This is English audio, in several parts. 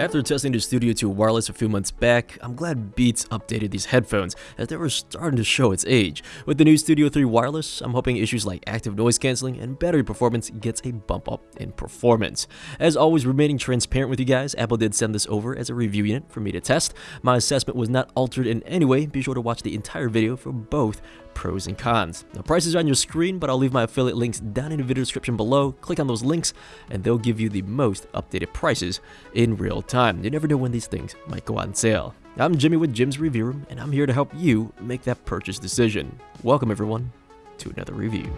After testing the Studio 2 wireless a few months back, I'm glad Beats updated these headphones as they were starting to show its age. With the new Studio 3 wireless, I'm hoping issues like active noise cancelling and battery performance gets a bump up in performance. As always, remaining transparent with you guys, Apple did send this over as a review unit for me to test. My assessment was not altered in any way, be sure to watch the entire video for both pros and cons. The prices are on your screen, but I'll leave my affiliate links down in the video description below. Click on those links and they'll give you the most updated prices in real time. You never know when these things might go on sale. I'm Jimmy with Jim's Review Room, and I'm here to help you make that purchase decision. Welcome everyone to another review.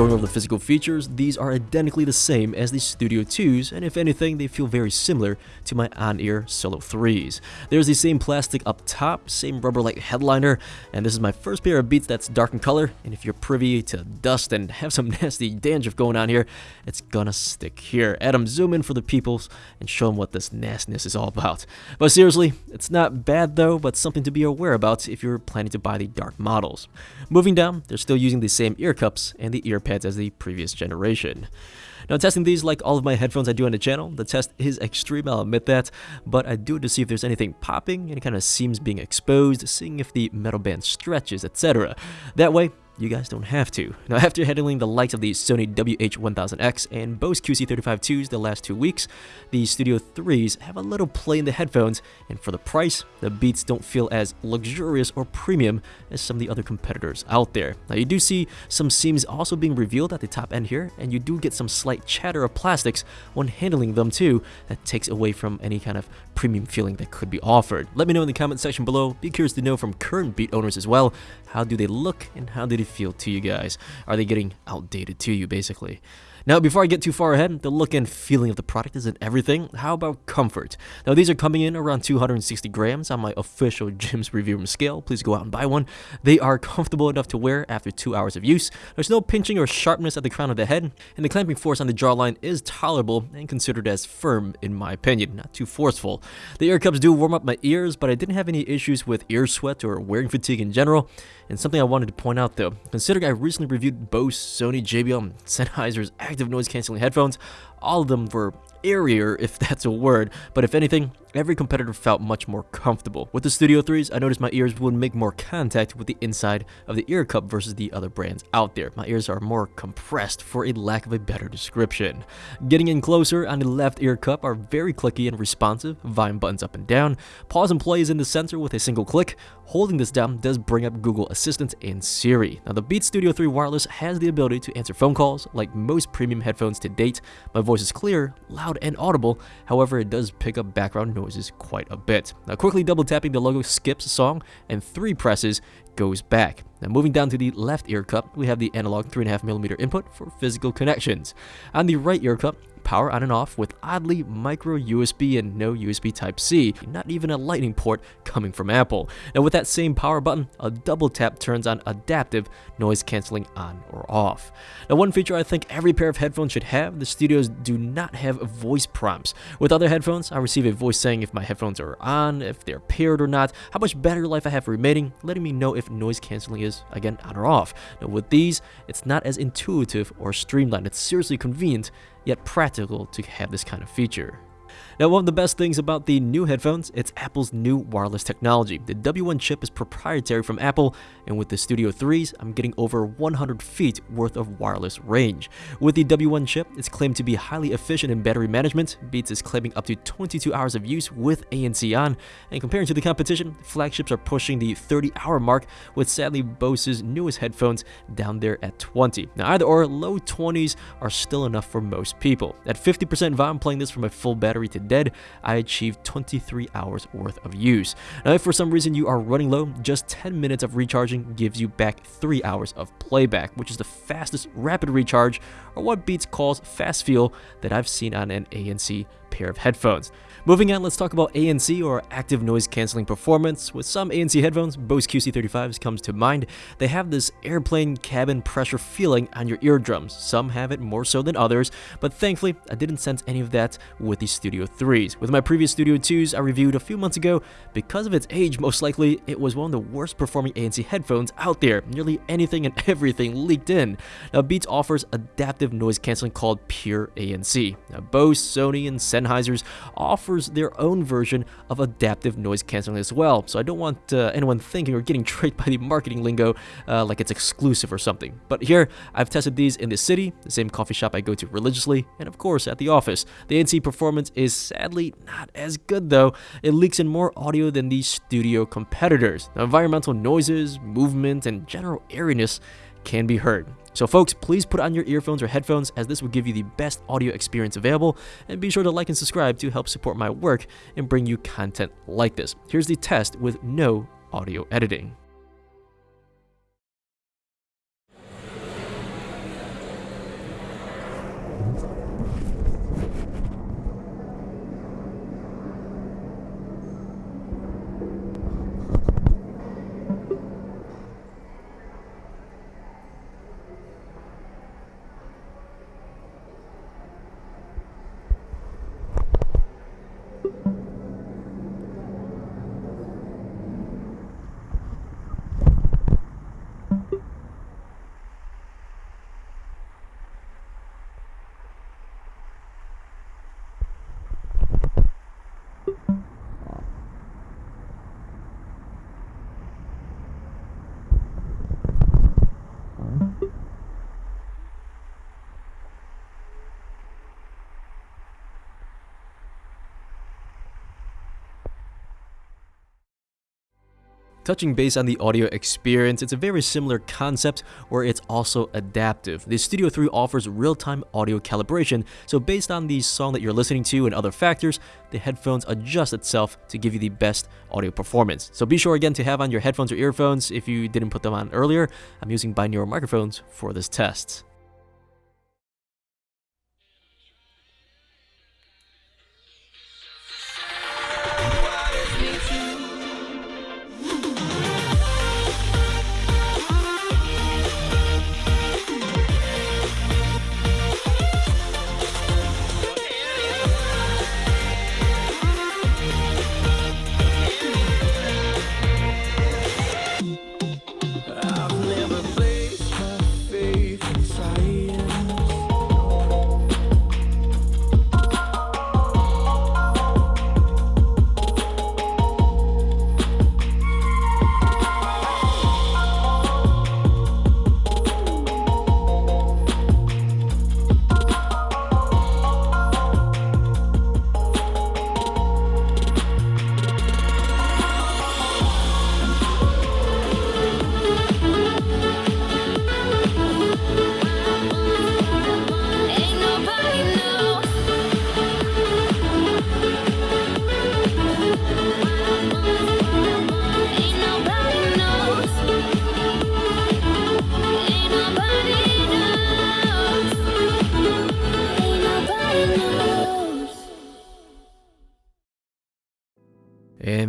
Going over the physical features, these are identically the same as the Studio 2s, and if anything, they feel very similar to my on-ear Solo 3s. There's the same plastic up top, same rubber-like headliner, and this is my first pair of Beats that's dark in color, and if you're privy to dust and have some nasty dandruff going on here, it's gonna stick here. Adam, zoom in for the peoples and show them what this nastiness is all about. But seriously, it's not bad though, but something to be aware about if you're planning to buy the dark models. Moving down, they're still using the same ear cups and the ear as the previous generation. Now testing these like all of my headphones I do on the channel, the test is extreme, I'll admit that, but I do it to see if there's anything popping, any kind of seams being exposed, seeing if the metal band stretches, etc. That way, you guys don't have to. Now after handling the likes of the Sony WH-1000X and Bose QC35-2s the last two weeks, the Studio 3s have a little play in the headphones, and for the price, the Beats don't feel as luxurious or premium as some of the other competitors out there. Now you do see some seams also being revealed at the top end here, and you do get some slight chatter of plastics when handling them too, that takes away from any kind of premium feeling that could be offered. Let me know in the comment section below, be curious to know from current Beat owners as well, how do they look and how do they feel to you guys? Are they getting outdated to you, basically? Now, before I get too far ahead, the look and feeling of the product isn't everything. How about comfort? Now, these are coming in around 260 grams on my official Jim's Review Room scale. Please go out and buy one. They are comfortable enough to wear after two hours of use. There's no pinching or sharpness at the crown of the head, and the clamping force on the jawline is tolerable and considered as firm in my opinion, not too forceful. The ear cups do warm up my ears, but I didn't have any issues with ear sweat or wearing fatigue in general. And something I wanted to point out though, considering I recently reviewed Bose, Sony, JBL, and Sennheiser's active noise cancelling headphones, all of them were airier, if that's a word, but if anything, every competitor felt much more comfortable. With the Studio 3s, I noticed my ears would make more contact with the inside of the ear cup versus the other brands out there. My ears are more compressed for a lack of a better description. Getting in closer on the left ear cup are very clicky and responsive, volume buttons up and down. Pause and play is in the center with a single click. Holding this down does bring up Google Assistant and Siri. Now the Beats Studio 3 wireless has the ability to answer phone calls like most premium headphones to date. My voice is clear, loud and audible, however it does pick up background noises quite a bit. Now quickly double tapping the logo skips a song and three presses goes back. Now moving down to the left ear cup, we have the analog 3.5mm input for physical connections. On the right ear cup, power on and off with oddly micro USB and no USB Type-C, not even a lightning port coming from Apple. Now with that same power button, a double tap turns on adaptive noise cancelling on or off. Now one feature I think every pair of headphones should have, the studios do not have voice prompts. With other headphones, I receive a voice saying if my headphones are on, if they're paired or not, how much battery life I have remaining, letting me know if noise cancelling is, again, on or off. Now with these, it's not as intuitive or streamlined, it's seriously convenient, yet practical to have this kind of feature. Now, one of the best things about the new headphones, it's Apple's new wireless technology. The W1 chip is proprietary from Apple, and with the Studio 3s, I'm getting over 100 feet worth of wireless range. With the W1 chip, it's claimed to be highly efficient in battery management. Beats is claiming up to 22 hours of use with ANC on, and comparing to the competition, flagships are pushing the 30-hour mark, with sadly Bose's newest headphones down there at 20. Now, either or, low 20s are still enough for most people. At 50% volume playing this from a full battery to dead, I achieved 23 hours worth of use. Now if for some reason you are running low, just 10 minutes of recharging gives you back 3 hours of playback, which is the fastest rapid recharge, or what Beats calls Fast Fuel, that I've seen on an ANC pair of headphones. Moving on, let's talk about ANC or active noise cancelling performance. With some ANC headphones, Bose QC35s comes to mind. They have this airplane cabin pressure feeling on your eardrums. Some have it more so than others, but thankfully I didn't sense any of that with the Studio 3s. With my previous Studio 2s I reviewed a few months ago, because of its age most likely, it was one of the worst performing ANC headphones out there. Nearly anything and everything leaked in. Now Beats offers adaptive noise cancelling called Pure ANC. Now Bose, Sony, and Sennheiser's offers their own version of adaptive noise cancelling as well, so I don't want uh, anyone thinking or getting tricked by the marketing lingo uh, like it's exclusive or something. But here, I've tested these in the city, the same coffee shop I go to religiously, and of course at the office. The ANC performance is sadly not as good though. It leaks in more audio than the studio competitors. The environmental noises, movement, and general airiness can be heard. So folks, please put on your earphones or headphones as this will give you the best audio experience available and be sure to like and subscribe to help support my work and bring you content like this. Here's the test with no audio editing. Touching base on the audio experience, it's a very similar concept where it's also adaptive. The Studio 3 offers real-time audio calibration, so based on the song that you're listening to and other factors, the headphones adjust itself to give you the best audio performance. So be sure again to have on your headphones or earphones if you didn't put them on earlier. I'm using binaural microphones for this test.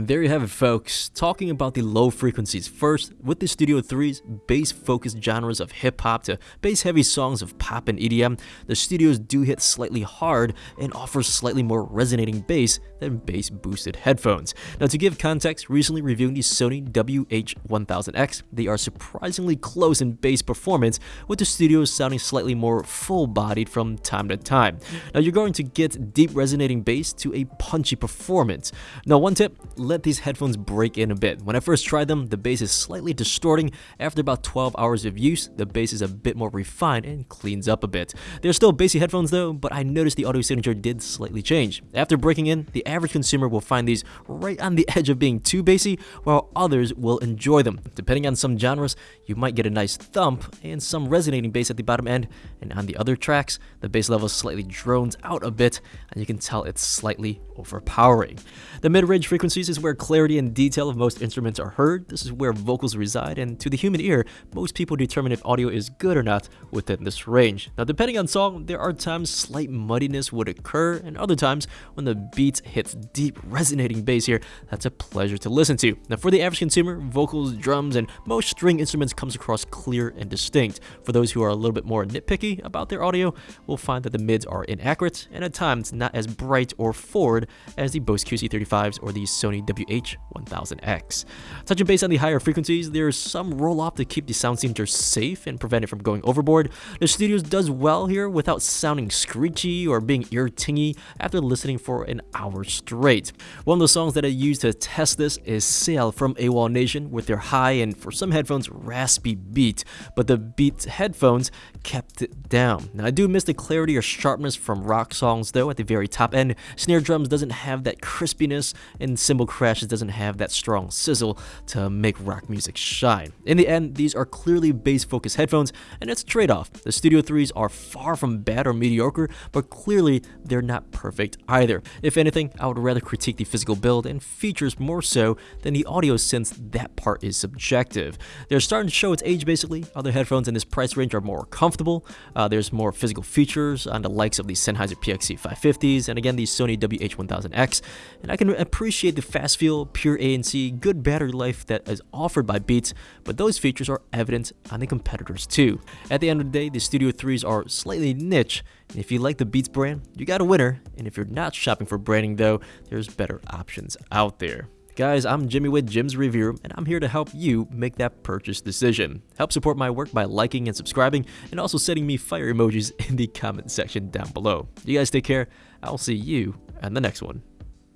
And there you have it folks, talking about the low frequencies. First, with the Studio 3's bass-focused genres of hip-hop to bass-heavy songs of pop and EDM, the studios do hit slightly hard and offer slightly more resonating bass than bass-boosted headphones. Now to give context, recently reviewing the Sony WH-1000X, they are surprisingly close in bass performance, with the studios sounding slightly more full-bodied from time to time. Now you're going to get deep resonating bass to a punchy performance. Now one tip, let these headphones break in a bit. When I first tried them, the bass is slightly distorting. After about 12 hours of use, the bass is a bit more refined and cleans up a bit. They're still bassy headphones though, but I noticed the audio signature did slightly change. After breaking in, the average consumer will find these right on the edge of being too bassy, while others will enjoy them. Depending on some genres, you might get a nice thump and some resonating bass at the bottom end, and on the other tracks, the bass level slightly drones out a bit, and you can tell it's slightly overpowering. The mid-range frequencies is where clarity and detail of most instruments are heard. This is where vocals reside, and to the human ear, most people determine if audio is good or not within this range. Now, depending on song, there are times slight muddiness would occur, and other times when the beat hits deep, resonating bass here, that's a pleasure to listen to. Now, for the average consumer, vocals, drums, and most string instruments comes across clear and distinct. For those who are a little bit more nitpicky about their audio, will find that the mids are inaccurate and at times not as bright or forward as the Bose QC35s or the Sony WH-1000X. Touching base on the higher frequencies, there's some roll-off to keep the sound signature safe and prevent it from going overboard. The Studios does well here without sounding screechy or being ear-tingy after listening for an hour straight. One of the songs that I used to test this is Sail from AWOLNATION with their high and for some headphones raspy beat, but the Beat headphones kept it down. Now I do miss the clarity or sharpness from rock songs though at the very top end. Snare drums doesn't have that crispiness and cymbal crashes doesn't have that strong sizzle to make rock music shine. In the end, these are clearly bass focused headphones and it's a trade-off. The Studio 3s are far from bad or mediocre, but clearly they're not perfect either. If anything, I would rather critique the physical build and features more so than the audio since that part is subjective. They're starting to show its age basically. Other headphones in this price range are more comfortable. Uh, there's more physical features on the likes of the Sennheiser PXC 550s and again the Sony WH-1000X. And I can appreciate the fast fuel, pure ANC, good battery life that is offered by Beats, but those features are evident on the competitors too. At the end of the day, the Studio 3s are slightly niche, and if you like the Beats brand, you got a winner, and if you're not shopping for branding though, there's better options out there. Guys, I'm Jimmy with Jim's Review, and I'm here to help you make that purchase decision. Help support my work by liking and subscribing, and also sending me fire emojis in the comment section down below. You guys take care. I'll see you in the next one.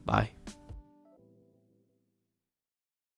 Bye.